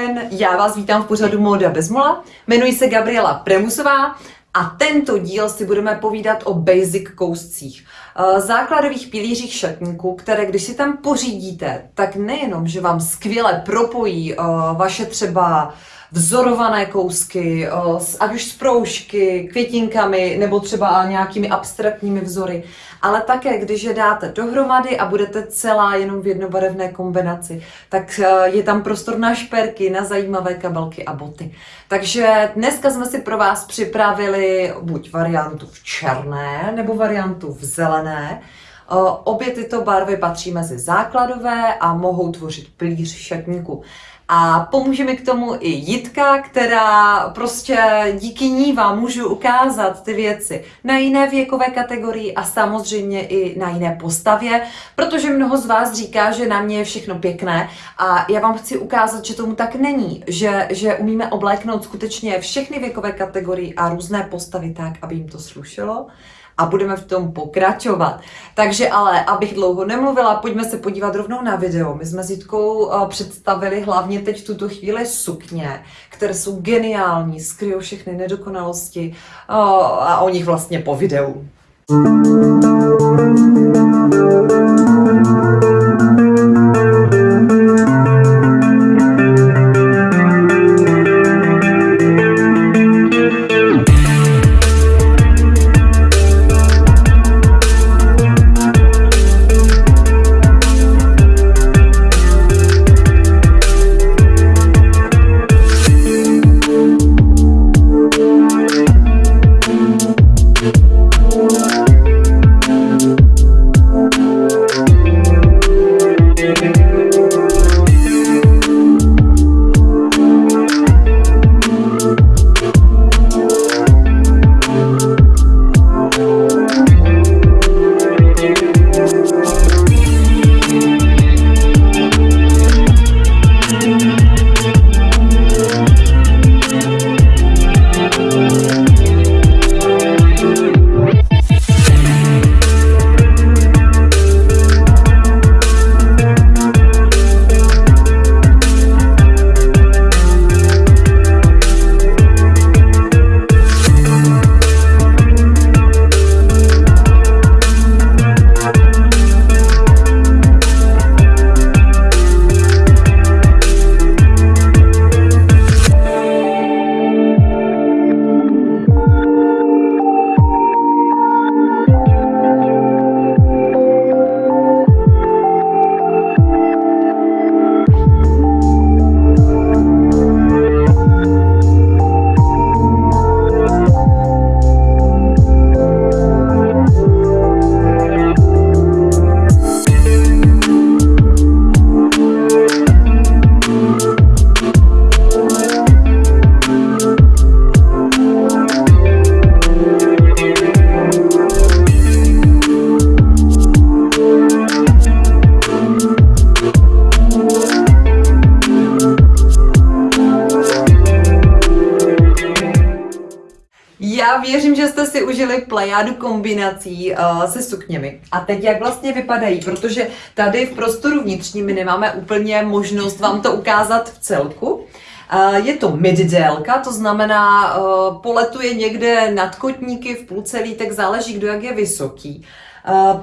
Den, já vás vítám v pořadu Móda bez mola. Jmenuji se Gabriela Premusová a tento díl si budeme povídat o basic kouscích, eh, základových pilířích šatníku, které když si tam pořídíte, tak nejenom, že vám skvěle propojí eh, vaše třeba vzorované kousky, ať už z proužky, květinkami nebo třeba nějakými abstraktními vzory, ale také, když je dáte dohromady a budete celá jenom v jednobarevné kombinaci, tak e, je tam prostor na šperky, na zajímavé kabelky a boty. Takže dneska jsme si pro vás připravili buď variantu v černé nebo variantu v zelené. Obě tyto barvy patří mezi základové a mohou tvořit plíř šatníku. A pomůže mi k tomu i Jitka, která prostě díky ní vám můžu ukázat ty věci na jiné věkové kategorii a samozřejmě i na jiné postavě, protože mnoho z vás říká, že na mě je všechno pěkné a já vám chci ukázat, že tomu tak není, že, že umíme obléknout skutečně všechny věkové kategorie a různé postavy tak, aby jim to slušelo a budeme v tom pokračovat. Takže ale, abych dlouho nemluvila, pojďme se podívat rovnou na video. My jsme s Jitkou uh, představili hlavně teď v tuto chvíli sukně, které jsou geniální, skryjou všechny nedokonalosti uh, a o nich vlastně po videu. Já plejádu kombinací uh, se sukněmi. A teď jak vlastně vypadají, protože tady v prostoru vnitřním my nemáme úplně možnost vám to ukázat v celku. Uh, je to middélka, to znamená, uh, poletuje někde nad kotníky, v půlce lítek, záleží, kdo jak je vysoký.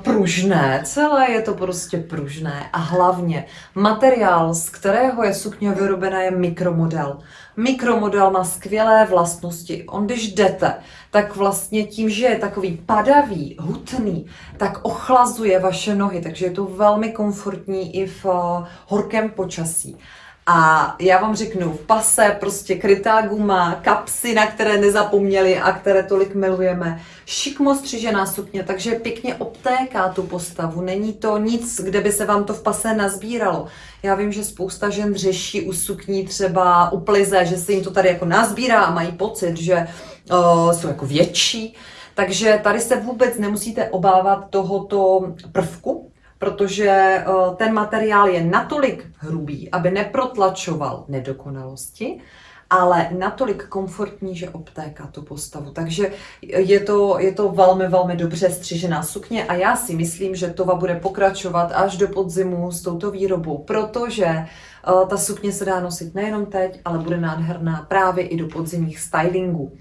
Pružné, celé je to prostě pružné a hlavně materiál, z kterého je sukně vyrobená, je mikromodel. Mikromodel má skvělé vlastnosti. On, když jdete, tak vlastně tím, že je takový padavý, hutný, tak ochlazuje vaše nohy, takže je to velmi komfortní i v uh, horkém počasí. A já vám řeknu, v pase prostě krytá guma, kapsy, na které nezapomněli a které tolik milujeme, šikmo střižená sukně, takže pěkně obtéká tu postavu. Není to nic, kde by se vám to v pase nazbíralo. Já vím, že spousta žen řeší u sukní třeba u plize, že se jim to tady jako nazbírá a mají pocit, že uh, jsou jako větší. Takže tady se vůbec nemusíte obávat tohoto prvku, protože eh, ten materiál je natolik hrubý, aby neprotlačoval nedokonalosti ale natolik komfortní, že obtéká tu postavu. Takže je to, je to velmi, velmi dobře střižená sukně a já si myslím, že Tova bude pokračovat až do podzimu s touto výrobou, protože uh, ta sukně se dá nosit nejenom teď, ale bude nádherná právě i do podzimních stylingů.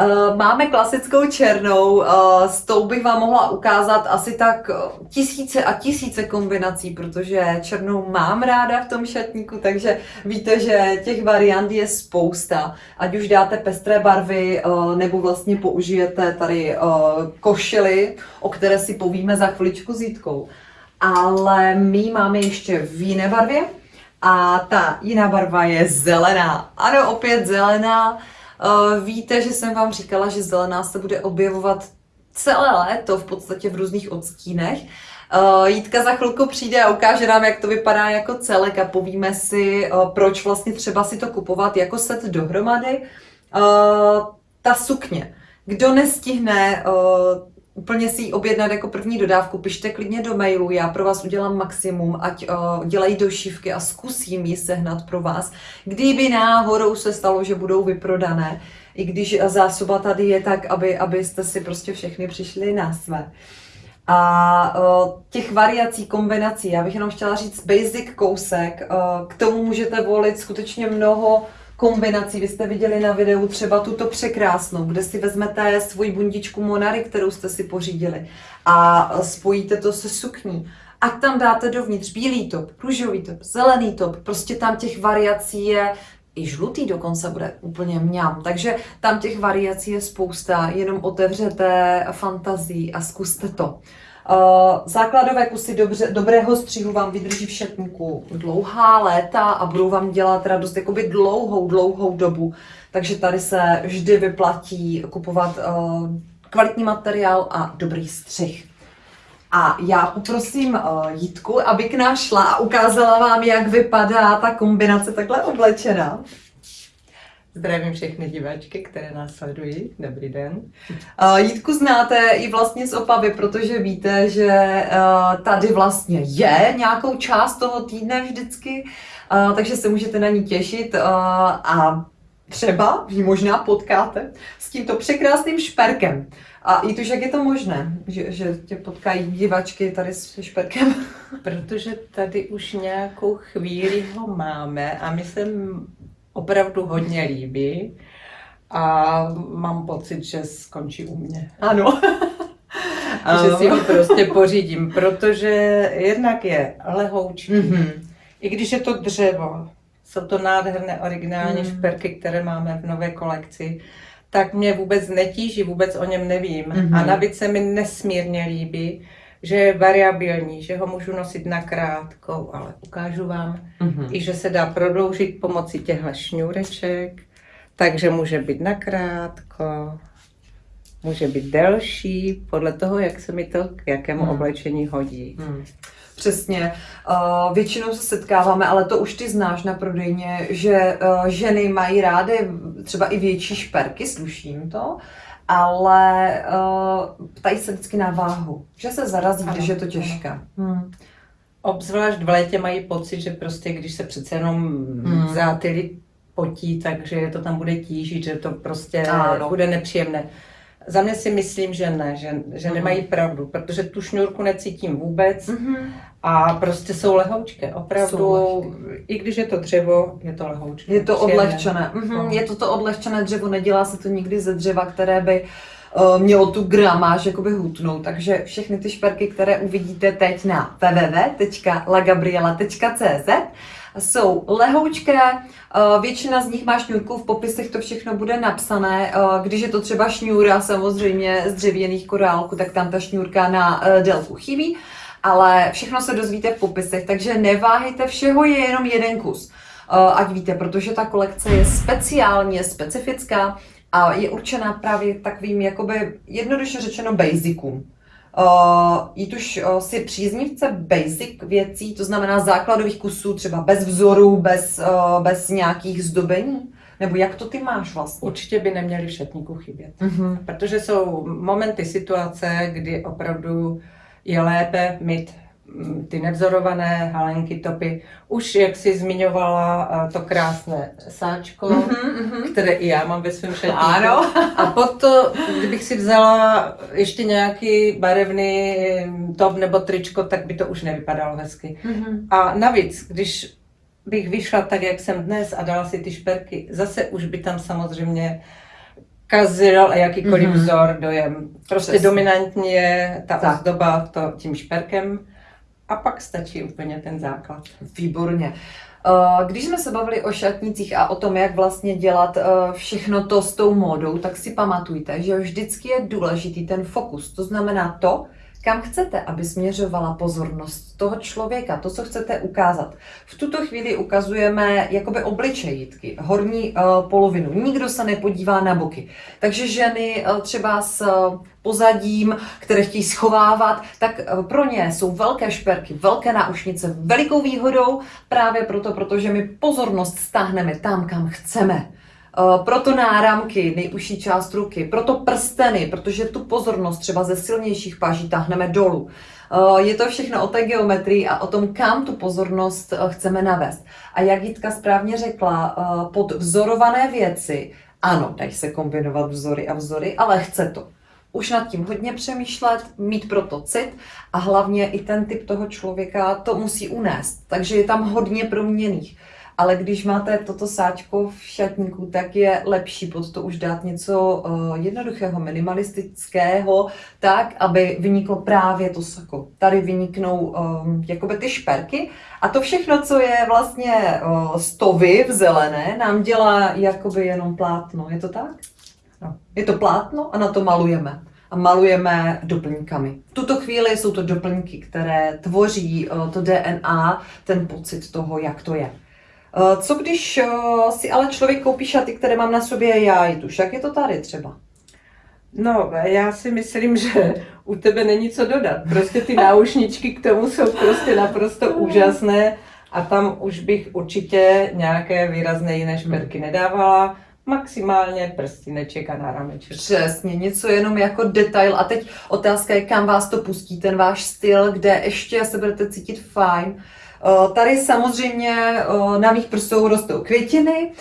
Uh, máme klasickou černou, uh, s tou bych vám mohla ukázat asi tak tisíce a tisíce kombinací, protože černou mám ráda v tom šatníku, takže víte, že těch variant je spousta. Ať už dáte pestré barvy, nebo vlastně použijete tady košily, o které si povíme za chviličku s Jitkou. Ale my máme ještě v jiné barvě a ta jiná barva je zelená. Ano, opět zelená. Eh, víte, že jsem vám říkala, že zelená se bude objevovat celé léto v podstatě v různých odstínech. Uh, Jítka za chvilku přijde a ukáže nám, jak to vypadá jako celek a povíme si, uh, proč vlastně třeba si to kupovat jako set dohromady. Ta sukně. Kdo nestihne úplně si ji objednat jako první dodávku, pište klidně do mailu, já pro vás udělám maximum, ať uh, dělají došivky a zkusím ji sehnat pro vás. Kdyby náhodou se stalo, že budou vyprodané, i když zásoba tady je tak, aby, abyste si prostě všechny přišli na své. A uh, těch variací, kombinací, já bych jenom chtěla říct basic kousek, uh, k tomu můžete volit skutečně mnoho kombinací. Vy jste viděli na videu třeba tuto překrásnou, kde si vezmete svoji bundičku Monary, kterou jste si pořídili a spojíte to se sukní. A tam dáte dovnitř bílý top, růžový top, zelený top, prostě tam těch variací je i žlutý dokonce bude úplně mňam. Takže tam těch variací je spousta, jenom otevřete fantazii a zkuste to. Uh, základové kusy dobře, dobrého střihu vám vydrží v dlouhá léta a budou vám dělat radost jakoby dlouhou, dlouhou dobu. Takže tady se vždy vyplatí kupovat uh, kvalitní materiál a dobrý střih. A já poprosím uh, Jitku, aby k nám šla a ukázala vám, jak vypadá ta kombinace takhle oblečená. Zdravím všechny diváčky, které nás sledují. Dobrý den. Uh, Jitku znáte i vlastně z Opavy, protože víte, že uh, tady vlastně je nějakou část toho týdne vždycky, uh, takže se můžete na ní těšit a třeba ji možná potkáte s tímto překrásným šperkem. A i to, jak je to možné, že, že tě potkají divačky tady s šperkem? Protože tady už nějakou chvíli ho máme a my jsem opravdu hodně líbí a mám pocit, že skončí u mě. Ano. že si ho prostě pořídím, protože jednak je lehoučký, mm-hmm. i když je to dřevo, jsou to nádherné originální mm. šperky, které máme v nové kolekci, tak mě vůbec netíží, vůbec o něm nevím. Mm-hmm. A navíc se mi nesmírně líbí, že je variabilní, že ho můžu nosit na krátkou, ale ukážu vám mm-hmm. i, že se dá prodloužit pomocí těchto šňůreček, takže může být na krátko, může být delší, podle toho, jak se mi to k jakému mm. oblečení hodí. Mm. Přesně. Uh, většinou se setkáváme, ale to už ty znáš na prodejně, že uh, ženy mají rády třeba i větší šperky, sluším to, ale uh, ptají se vždycky na váhu, že se zarazí, ano, když je to těžké. Hmm. Obzvlášť v létě mají pocit, že prostě když se přece jenom hmm. zátily potí, takže to tam bude tížit, že to prostě ano. bude nepříjemné. Za mě si myslím, že ne, že, že mm. nemají pravdu, protože tu šňůrku necítím vůbec mm-hmm. a prostě jsou lehoučké. Opravdu, jsou i když je to dřevo, je to lehoučké. Je to odlehčené. Mm-hmm. Je to to odlehčené dřevo, nedělá se to nikdy ze dřeva, které by uh, mělo tu gramáž jakoby hutnou. Takže všechny ty šperky, které uvidíte teď na www.lagabriela.cz jsou lehoučké, eh, většina z nich má šňůrku, v popisech to všechno bude napsané. Eh, když je to třeba šňůra samozřejmě z dřevěných korálků, tak tam ta šňůrka na eh, délku chybí, ale všechno se dozvíte v popisech, takže neváhejte, všeho je jenom jeden kus. Ať víte, protože ta kolekce je speciálně specifická a je určená právě takovým, jakoby jednoduše řečeno, basicům. Uh, jít už uh, si příznivce basic věcí, to znamená základových kusů, třeba bez vzoru, bez, uh, bez nějakých zdobení? Nebo jak to ty máš vlastně? Určitě by neměly v šatníku chybět. Uh-huh. Protože jsou momenty, situace, kdy opravdu je lépe mít ty nevzorované halenky, topy. Už, jak jsi zmiňovala, eh, to krásné sáčko, mm-hmm. které i já mám ve svém šatníku. Ano. A potom, kdybych si vzala ještě nějaký barevný mm, top nebo tričko, tak by to už nevypadalo hezky. Mm-hmm. A navíc, když bych vyšla tak, jak jsem dnes a dala si ty šperky, zase už by tam samozřejmě kazil jakýkoliv mm-hmm. vzor, dojem. Prostě Přesně. dominantní je ta tak. ozdoba to, tím šperkem a pak stačí úplně ten základ. Výborně. Eh, když jsme se bavili o šatnicích a o tom, jak vlastně dělat eh, všechno to s tou módou, tak si pamatujte, že vždycky je důležitý ten fokus. To znamená to, kam chcete, aby směřovala pozornost toho člověka, to, co chcete ukázat. V tuto chvíli ukazujeme jakoby obličejitky, horní uh, polovinu. Nikdo se nepodívá na boky. Takže ženy uh, třeba s uh, pozadím, které chtějí schovávat, tak pro ně jsou velké šperky, velké náušnice velikou výhodou právě proto, protože my pozornost stáhneme tam, kam chceme. Eh, proto náramky, nejužší část ruky, proto prsteny, protože tu pozornost třeba ze silnějších páží táhneme dolů. Eh, je to všechno o té geometrii a o tom, kam tu pozornost eh, chceme navést. A jak Jitka správně řekla, pod vzorované věci, ano, dají se kombinovat vzory a vzory, ale chce to už nad tím hodně přemýšlet, mít proto cit a hlavně i ten typ toho člověka to musí unést. Takže je tam hodně proměných ale když máte toto sáčko v šatníku, tak je lepší pod to už dát něco uh, jednoduchého, minimalistického, tak, aby vyniklo právě to sako. Tady vyniknou um, jakoby ty šperky a to všechno, co je vlastně uh, stovy v zelené, nám dělá jakoby jenom plátno. Je to tak? No. Je to plátno a na to malujeme a malujeme doplňkami. V tuto chvíli jsou to doplňky, které tvoří to DNA, ten pocit toho, jak to je. Eh, co když eh, si ale člověk koupí šaty, které mám na sobě já, i tuž, jak je to tady třeba? No, já si myslím, že u tebe není co dodat. Prostě ty náušničky k tomu jsou prostě naprosto úžasné a tam už bych určitě nějaké výrazné jiné šperky nedávala. Maximálně prstíneček a nárameček. Přesně, něco jenom jako detail. A teď otázka je, kam vás to pustí, ten váš styl, kde ještě se budete cítit fajn. Eh, tady samozřejmě eh, na mých prstou rostou květiny,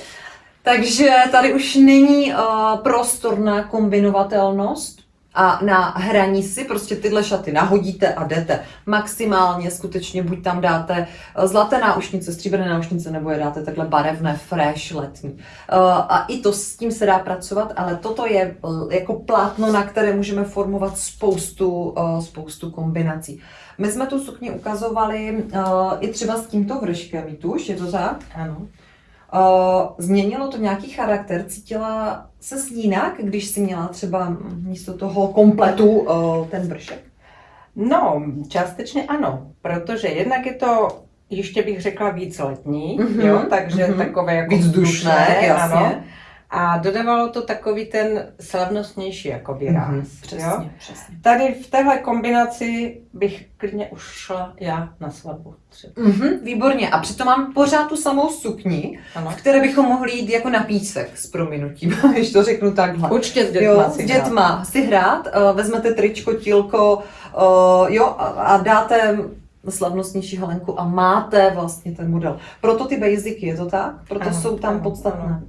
takže tady už není eh, prostor na kombinovatelnost a na hraní si prostě tyhle šaty nahodíte a jdete. Maximálně skutečně buď tam dáte zlaté náušnice, stříbrné náušnice, nebo je dáte takhle barevné, fresh, letní. A i to s tím se dá pracovat, ale toto je jako plátno, na které můžeme formovat spoustu, spoustu kombinací. My jsme tu sukni ukazovali uh, i třeba s tímto vrškem, tuž, je to tak? Ano. Uh, změnilo to nějaký charakter? Cítila se jinak, když si měla třeba místo toho kompletu uh, ten vršek? No, částečně ano, protože jednak je to ještě bych řekla víc letní, mm-hmm, jo, takže mm-hmm. takové jako víc dušné, jasně. Ano. A dodávalo to takový ten slavnostnější jako výraz. Mm-hmm, přesně, jo? přesně. Tady v téhle kombinaci bych klidně už šla já na svatbu. Mm-hmm, výborně. A přitom mám pořád tu samou sukni, ano. v které bychom mohli jít jako na písek s prominutím, když to řeknu takhle. Určitě s dětma jo, si s dětma hrát. si hrát, uh, vezmete tričko, tílko, uh, jo, a, a dáte slavnostnější halenku a máte vlastně ten model. Proto ty basicy, je to tak? Proto ano, jsou tam ano, podstatné. Ano.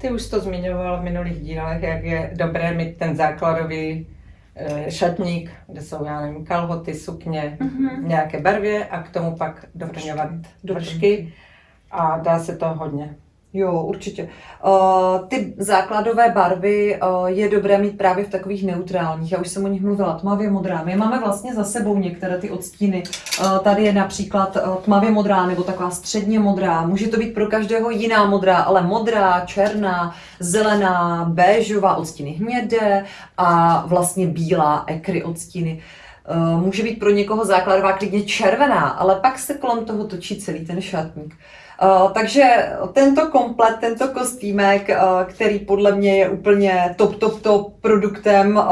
Ty už to zmiňoval v minulých dílech, jak je dobré mít ten základový eh, šatník, kde jsou, já nevím, kalhoty, sukně, mm-hmm. nějaké barvě a k tomu pak doplňovat vršky a dá se to hodně. Jo, určitě. Uh, ty základové barvy uh, je dobré mít právě v takových neutrálních. Já už jsem o nich mluvila, tmavě modrá. My máme vlastně za sebou některé ty odstíny. Uh, tady je například uh, tmavě modrá nebo taková středně modrá. Může to být pro každého jiná modrá, ale modrá, černá, zelená, béžová, odstíny hnědé a vlastně bílá, ekry odstíny. Uh, může být pro někoho základová klidně červená, ale pak se kolem toho točí celý ten šatník. Uh, takže tento komplet, tento kostýmek, uh, který podle mě je úplně top, top, top produktem, uh,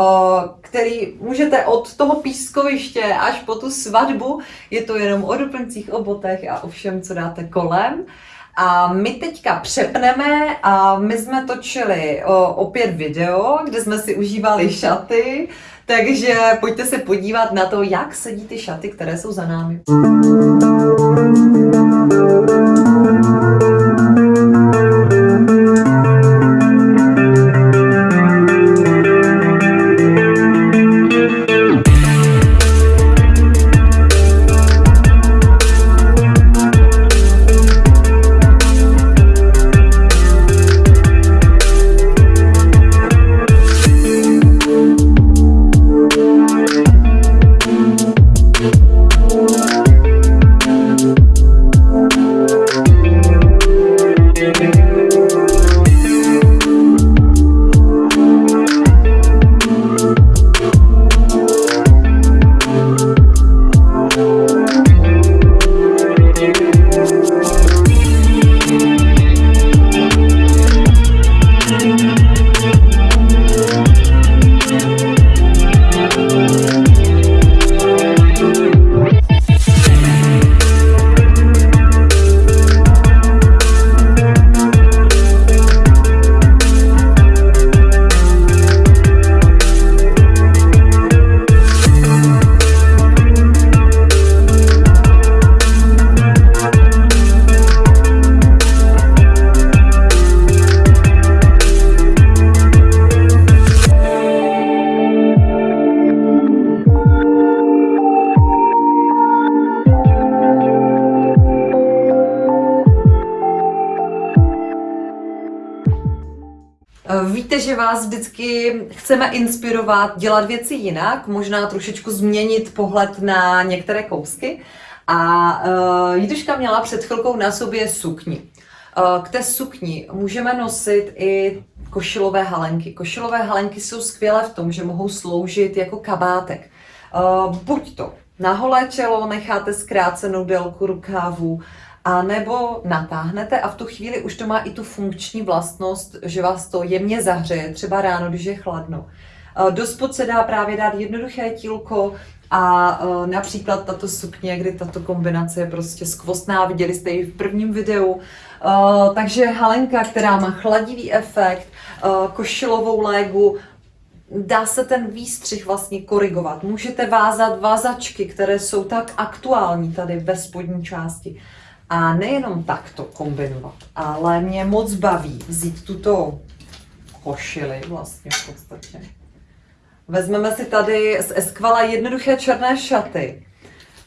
který můžete od toho pískoviště až po tu svatbu, je to jenom o doplňcích, o botech a o všem, co dáte kolem. A my teďka přepneme a my jsme točili opět video, kde jsme si užívali šaty, takže pojďte se podívat na to, jak sedí ty šaty, které jsou za námi. Víte, že vás vždycky chceme inspirovat dělat věci jinak, možná trošičku změnit pohled na některé kousky. A uh, Jiduška měla před chvilkou na sobě sukni. Uh, k té sukni můžeme nosit i košilové halenky. Košilové halenky jsou skvělé v tom, že mohou sloužit jako kabátek. Uh, buď to na holé čelo necháte zkrácenou délku rukávu, a nebo natáhnete a v tu chvíli už to má i tu funkční vlastnost, že vás to jemně zahřeje, třeba ráno, když je chladno. Do spod se dá právě dát jednoduché tílko a uh, například tato sukně, kdy tato kombinace je prostě skvostná, viděli jste ji v prvním videu. Uh, takže halenka, která má chladivý efekt, košilovou légu, dá se ten výstřih vlastně korigovat. Můžete vázat vázačky, které jsou tak aktuální tady ve spodní části. A nejenom takto kombinovat, ale mě moc baví vzít tuto košili vlastně v podstatě. Vezmeme si tady z Esquala jednoduché černé šaty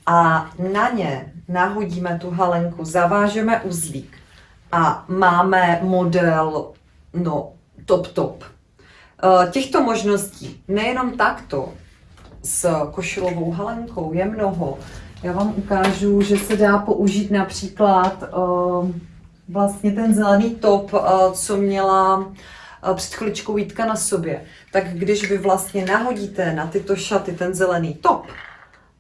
a na ně nahodíme tu halenku, zavážeme uzlík a máme model, no, top top. Eh, těchto možností nejenom takto s košilovou halenkou je mnoho, já vám ukážu, že se dá použít například uh, vlastně ten zelený top, uh, co měla uh, před chviličkou Vítka na sobě. Tak když vy vlastně nahodíte na tyto šaty ten zelený top,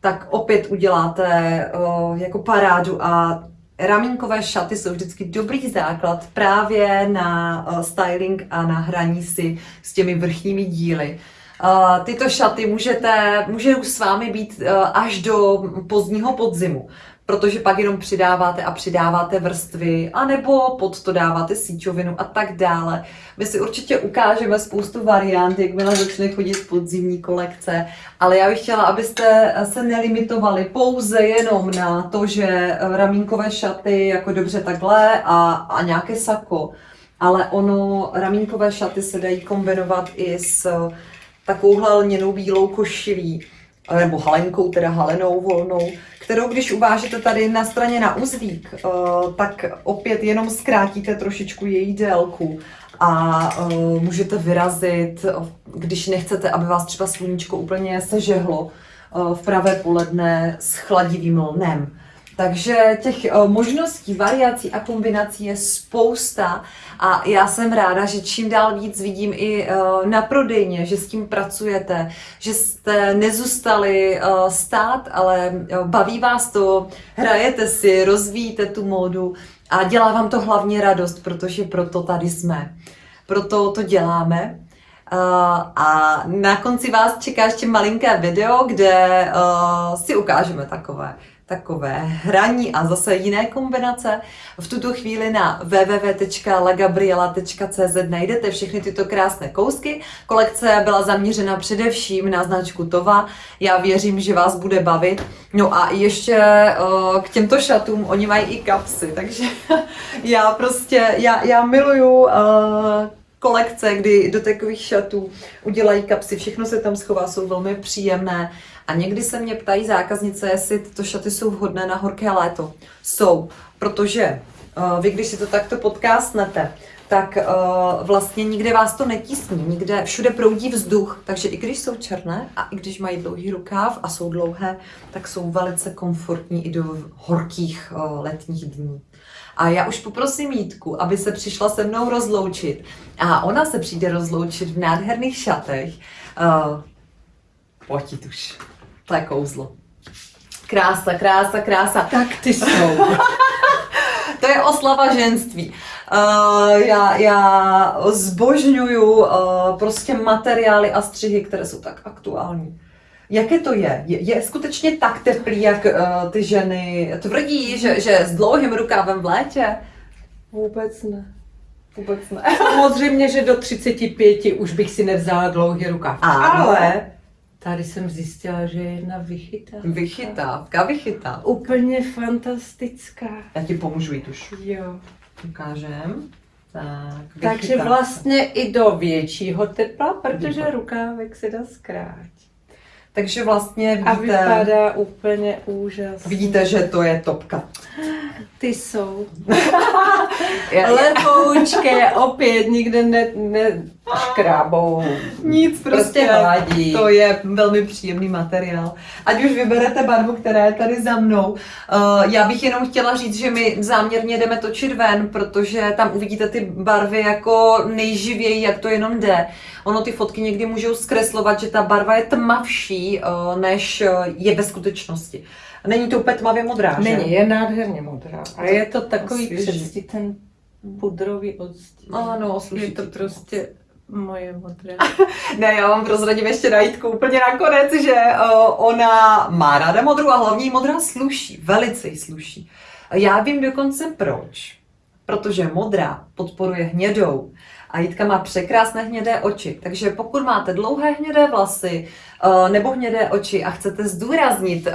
tak opět uděláte uh, jako parádu a ramínkové šaty jsou vždycky dobrý základ právě na uh, styling a na hraní si s těmi vrchními díly. Uh, tyto šaty můžete, může s vámi být uh, až do pozdního podzimu, protože pak jenom přidáváte a přidáváte vrstvy, anebo pod to dáváte síčovinu a tak dále. My si určitě ukážeme spoustu variant, jakmile začne chodit podzimní kolekce, ale já bych chtěla, abyste se nelimitovali pouze jenom na to, že ramínkové šaty jako dobře takhle a, a nějaké sako, ale ono, ramínkové šaty se dají kombinovat i s takovouhle lněnou bílou košilí, nebo halenkou, teda halenou volnou, kterou když uvážete tady na straně na uzlík, eh, tak opět jenom zkrátíte trošičku její délku a eh, můžete vyrazit, když nechcete, aby vás třeba sluníčko úplně sežehlo eh, v pravé poledne s chladivým lnem. Takže těch eh, možností, variací a kombinací je spousta a já jsem ráda, že čím dál víc vidím i eh, na prodejně, že s tím pracujete, že jste nezůstali eh, stát, ale baví vás to, hrajete si, rozvíjíte tu módu a dělá vám to hlavně radost, protože proto tady jsme. Proto to děláme. a na konci vás čeká ještě malinké video, kde si ukážeme takové takové hraní a zase jiné kombinace. V tuto chvíli na www.lagabriela.cz najdete všechny tyto krásné kousky. Kolekce byla zaměřena především na značku Tova. Já věřím, že vás bude bavit. No a ještě uh, k těmto šatům, oni mají i kapsy, takže já prostě, já, já miluju uh, kolekce, kdy do takových šatů udělají kapsy, všechno se tam schová, jsou velmi příjemné. A někdy se mě ptají zákaznice, jestli tyto šaty jsou vhodné na horké léto. Jsou, protože uh, vy, když si to takto podcastnete, tak uh, vlastně nikde vás to netísní, nikde, všude proudí vzduch, takže i když jsou černé a i když mají dlouhý rukáv a jsou dlouhé, tak jsou velice komfortní i do horkých uh, letních dní. A já už poprosím Jítku, aby se přišla se mnou rozloučit. A ona se přijde rozloučit v nádherných šatech. Uh, pojď už. To je kouzlo. Krása, krása, krása. Tak ty jsou. to je oslava ženství. Uh, já, já zbožňuju uh, prostě materiály a střihy, které jsou tak aktuální. Jaké to je? Je, je skutečně tak teplý, jak uh, ty ženy tvrdí, že, že s dlouhým rukávem v létě? Vůbec ne. Vůbec ne. Samozřejmě, že do 35 už bych si nevzala dlouhý rukáv. Ale tady jsem zjistila, že je jedna vychytávka. Vychytávka, vychytávka. Úplně fantastická. Já ti pomůžu jít už. Jo. Ukážem. Tak, Takže vychytávka. vlastně i do většího tepla, protože rukávek se dá zkrátit. Takže vlastně A vidíte, vypadá úplně úžasně. vidíte, že to je topka. Ty jsou. Lehoučké, opět nikde ne, ne škrábou. Nic prostě, Prostě hladí. To je velmi příjemný materiál. Ať už vyberete barvu, která je tady za mnou. Uh, já bych jenom chtěla říct, že my záměrně jdeme točit ven, protože tam uvidíte ty barvy jako nejživěji, jak to jenom jde. Ono ty fotky někdy můžou zkreslovat, že ta barva je tmavší, uh, než uh, je ve skutečnosti. Není to úplně tmavě modrá, že? Není, je nádherně modrá. A je to takový přesně ten pudrový odstín. Ano, sluší je to. prostě moje modré. Ne, já vám prozradím ještě na Jitku úplně nakonec, že ona má ráda modrou a hlavně jí modrá sluší, velice jí sluší. Já vím dokonce proč. Protože modrá podporuje hnědou a Jitka má překrásné hnědé oči. Takže pokud máte dlouhé hnědé vlasy nebo hnědé oči a chcete zdůraznit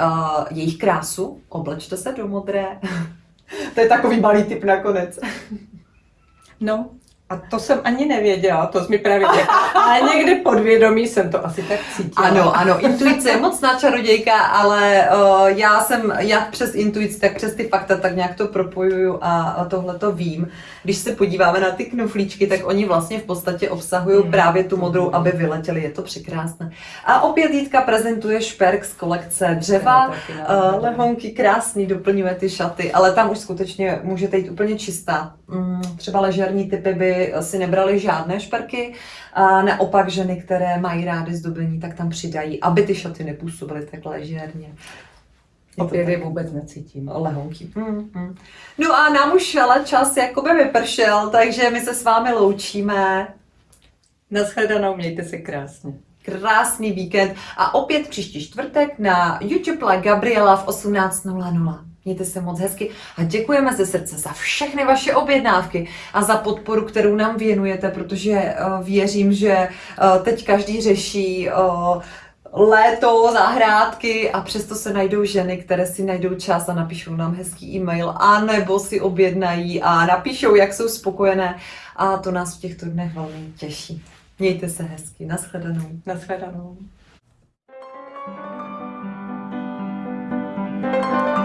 jejich krásu, oblečte se do modré. to je takový malý tip nakonec. No, a to jsem ani nevěděla, to jsi mi právě řekla. Ale někde podvědomí jsem to asi tak cítila. Ano, ano, intuice je mocná čarodějka, ale uh, já jsem jak přes intuici, tak přes ty fakta tak nějak to propojuju a, a tohle to vím. Když se podíváme na ty knuflíčky, tak oni vlastně v podstatě obsahují Hmm. právě tu modrou, aby vyletěli. Je to překrásné. A opět Jitka prezentuje šperk z kolekce dřeva. Uh, lehonky krásný, doplňuje ty šaty, ale tam už skutečně můžete jít úplně čistá. Mm, třeba ležerní typy by si nebrali žádné šperky, a naopak ženy, které mají rády zdobení, tak tam přidají, aby ty šaty nepůsobily tak je tak. vůbec necítím. Lehonky. Mm, mm. No a nám už ale čas jakoby vypršel, takže my se s vámi loučíme. Naschledanou, mějte se krásně. Krásný víkend a opět příští čtvrtek na YouTube La Gabriela v 18.00. Mějte se moc hezky a děkujeme ze srdce za všechny vaše objednávky a za podporu, kterou nám věnujete, protože eh, věřím, že eh, teď každý řeší eh, léto, zahrádky a přesto se najdou ženy, které si najdou čas a napíšou nám hezký e-mail a nebo si objednají a napíšou, jak jsou spokojené a to nás v těchto dnech velmi těší. Mějte se hezky. Naschledanou. Naschledanou. thank you